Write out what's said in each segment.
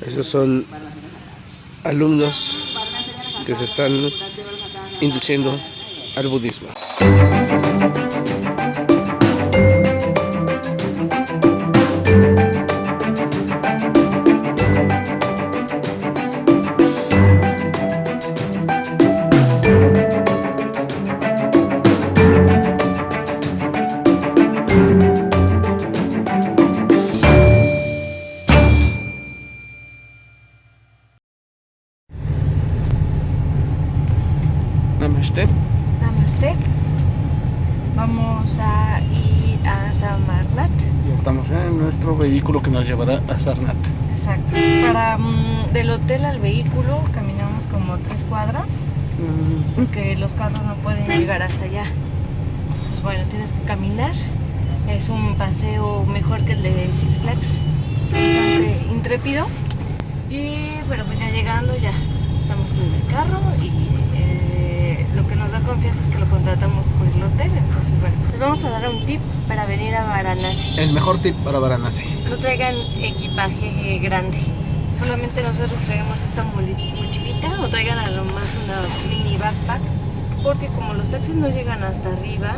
Esos son alumnos que se están induciendo al budismo. Namaste. Namaste. Vamos a ir a Samarnat. Ya estamos en nuestro vehículo que nos llevará a Sarnat. Exacto. Para mm, del hotel al vehículo caminamos como tres cuadras porque los carros no pueden llegar hasta allá. Pues bueno, tienes que caminar. Es un paseo mejor que el de Six Flags. Bastante intrépido. Y bueno, pues ya llegando ya estamos en el carro y eh, nos da confianza es que lo contratamos por el hotel. Entonces bueno, les vamos a dar un tip para venir a Varanasi. El mejor tip para Varanasi. No traigan equipaje grande. Solamente nosotros traemos esta mochilita o traigan a lo más una mini backpack. Porque como los taxis no llegan hasta arriba,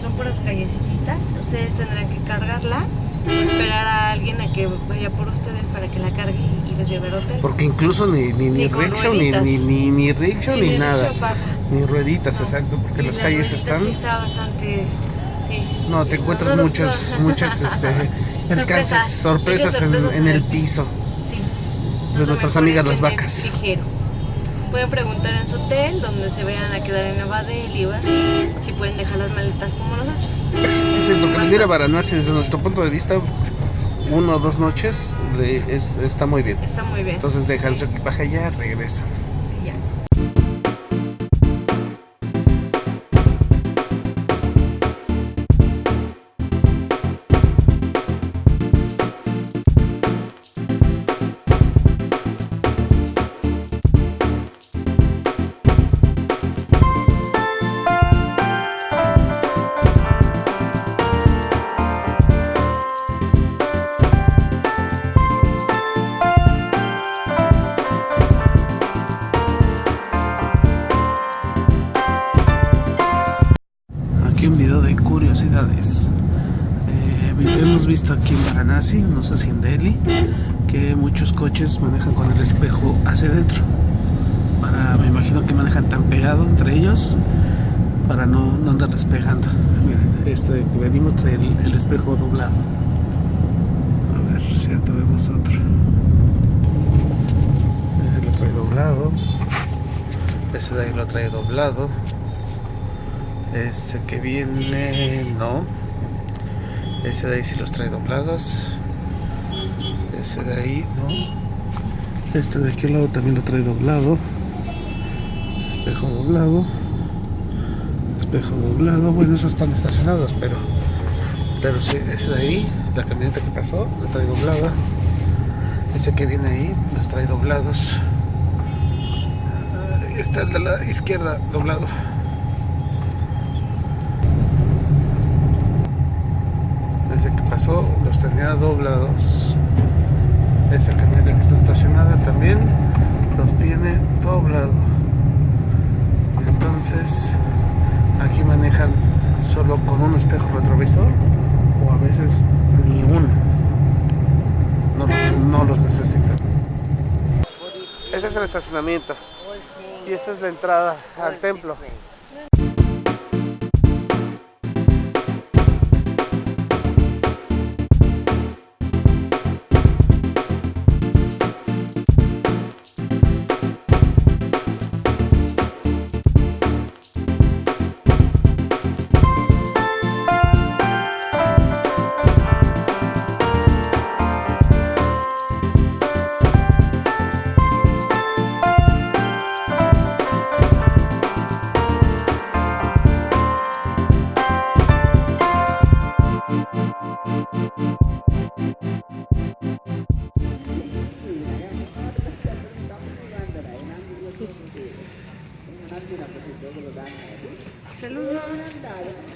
son puras callecitas, ustedes tendrán que cargarla o esperar a alguien a que vaya por ustedes para que la cargue y los lleve al hotel. Porque incluso ni, ni, ni Ni rickshaw, ni, ni, ni, ni rickshaw, Sí, ni nada. pasa. Ni rueditas, No. exacto, porque Y las la calles están... Sí, está bastante. Sí. No, te encuentras No muchos, muchas este, percances, sorpresas en, Muchas en el piso. Sí. De nuestras amigas las vacas. ligero. Pueden preguntar en su hotel, donde se vayan a quedar en Nevadel o así, si pueden dejar las maletas como nosotros. Sí, porque venir a. Varanasi desde nuestro punto de vista, uno o dos noches le- es- está muy bien. Está muy bien. Entonces dejan su equipaje allá, regresan. Eh, hemos visto aquí en Varanasi, no sé si en Delhi, que muchos coches manejan con el espejo hacia adentro. Para, me imagino que manejan tan pegado entre ellos para no, no andar despegando. Miren, este que venimos trae el, el espejo doblado. A ver, cierto, vemos otro. Ese lo trae doblado. Ese de ahí lo trae doblado. Ese que viene, no. Ese de ahí sí los trae doblados. Ese de ahí, no. Este de aquel lado también lo trae doblado. Espejo doblado. Espejo doblado. Bueno, esos están estacionados, pero. Pero sí, ese de ahí, la camioneta que pasó, lo trae doblada. Ese que viene ahí, los trae doblados. Está el de la izquierda doblado. Los tenía doblados. Esa camioneta que está estacionada también los tiene doblado. Entonces aquí manejan solo con un espejo retrovisor o a veces ni uno. No, no los necesitan. Ese es el estacionamiento y esta es la entrada al templo. Saludos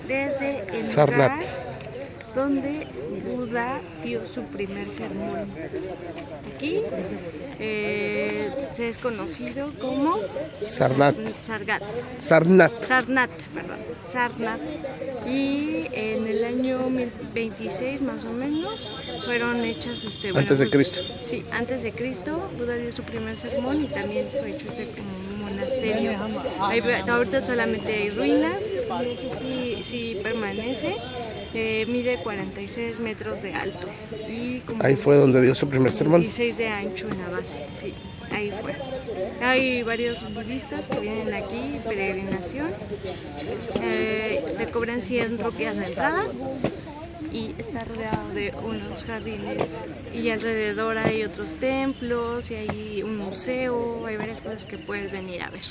desde el lugar donde Buda dio su primer sermón. Aquí eh, se es conocido como Sarnat. Sargat. Sarnat. Sarnat, perdón, Sarnat. Y en el año 26 más o menos fueron hechas este bueno, Antes de Cristo. Sí, antes de Cristo, Buda dio su primer sermón y también fue hecho este como monasterio. Ahorita solamente hay ruinas y ese sí, sí permanece. Eh, mide 46 metros de alto y Ahí fue donde dio su primer sermón. 16 de ancho en la base, sí, ahí fue. Hay varios budistas que vienen aquí, peregrinación, eh, le cobran 100 rupias de entrada y está rodeado de unos jardines y alrededor hay otros templos y hay un museo, hay varias cosas que puedes venir a ver.